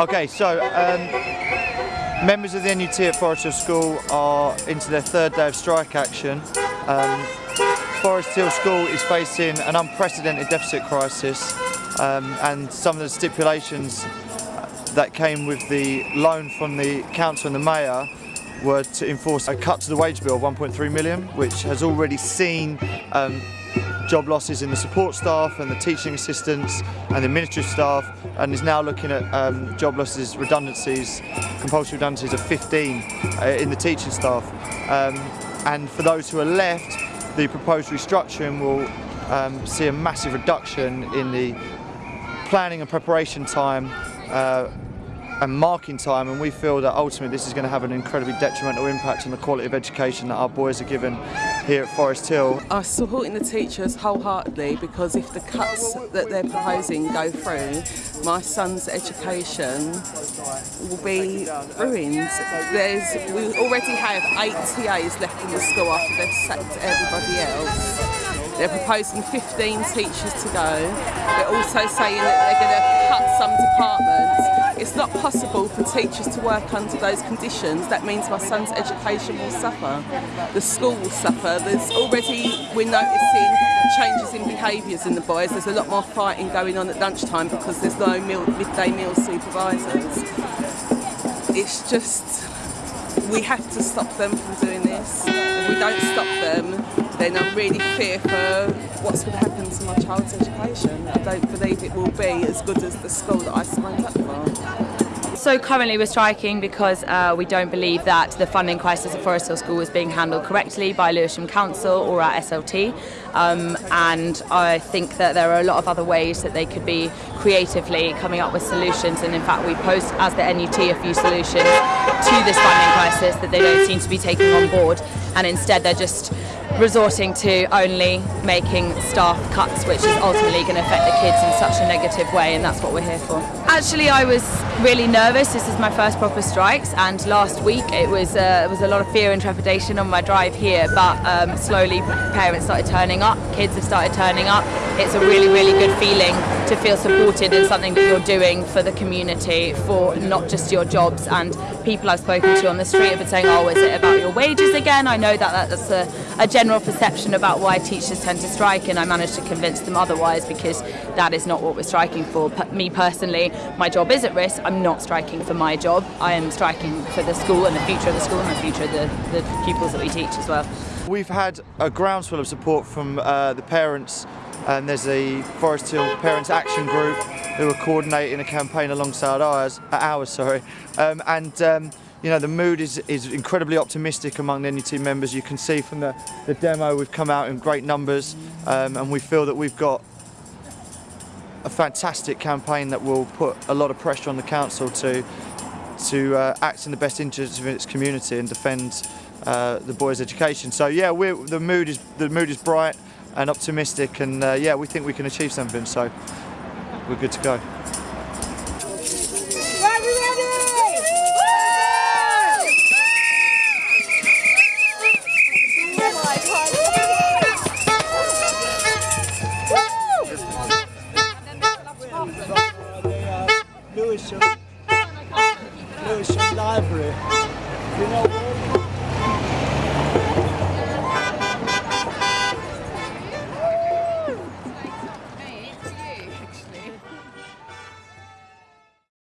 Okay, so um, members of the NUT at Forest Hill School are into their third day of strike action. Um, Forest Hill School is facing an unprecedented deficit crisis um, and some of the stipulations that came with the loan from the council and the mayor were to enforce a cut to the wage bill of 1.3 million, which has already seen um, job losses in the support staff and the teaching assistants and the administrative staff and is now looking at um, job losses, redundancies, compulsory redundancies of 15 uh, in the teaching staff. Um, and for those who are left, the proposed restructuring will um, see a massive reduction in the planning and preparation time uh, and marking time and we feel that ultimately this is going to have an incredibly detrimental impact on the quality of education that our boys are given here at Forest Hill. I'm supporting the teachers wholeheartedly because if the cuts that they're proposing go through, my son's education will be ruined. There's, we already have eight TAs left in the school after they've sacked everybody else. They're proposing 15 teachers to go. They're also saying that they're going to cut some departments not possible for teachers to work under those conditions. That means my son's education will suffer. The school will suffer. There's already, we're noticing changes in behaviours in the boys. There's a lot more fighting going on at lunchtime because there's no meal, midday meal supervisors. It's just, we have to stop them from doing this. If we don't stop them, then I'm really fearful what's going to happen to my child's education. I don't believe it will be as good as the school that I signed up for. So currently we're striking because uh, we don't believe that the funding crisis at Forest Hill School is being handled correctly by Lewisham Council or our SLT um, and I think that there are a lot of other ways that they could be creatively coming up with solutions. And in fact we post as the NUT a few solutions to this funding crisis that they don't seem to be taking on board. And instead they're just resorting to only making staff cuts which is ultimately going to affect the kids in such a negative way and that's what we're here for. Actually I was really nervous, this is my first proper strikes and last week it was, uh, it was a lot of fear and trepidation on my drive here but um, slowly parents started turning up, kids have started turning up. It's a really really good feeling to feel supported in something that you're doing for the community, for not just your jobs and people I've spoken to on the street have been saying oh is it about your wages again? I know that that's a, a general perception about why teachers tend to strike and I managed to convince them otherwise because that is not what we're striking for. Me personally, my job is at risk. I'm not striking for my job. I am striking for the school and the future of the school and the future of the, the pupils that we teach as well. We've had a groundswell of support from uh, the parents and there's a Forest Hill Parents Action Group who are coordinating a campaign alongside ours, uh, ours sorry, um, and um, you know, the mood is, is incredibly optimistic among the NUT members. You can see from the, the demo we've come out in great numbers um, and we feel that we've got a fantastic campaign that will put a lot of pressure on the council to to uh, act in the best interest of its community and defend uh, the boys' education. So yeah, the mood is the mood is bright and optimistic, and uh, yeah, we think we can achieve something. So we're good to go. Lewisham, Lewisham Library. You know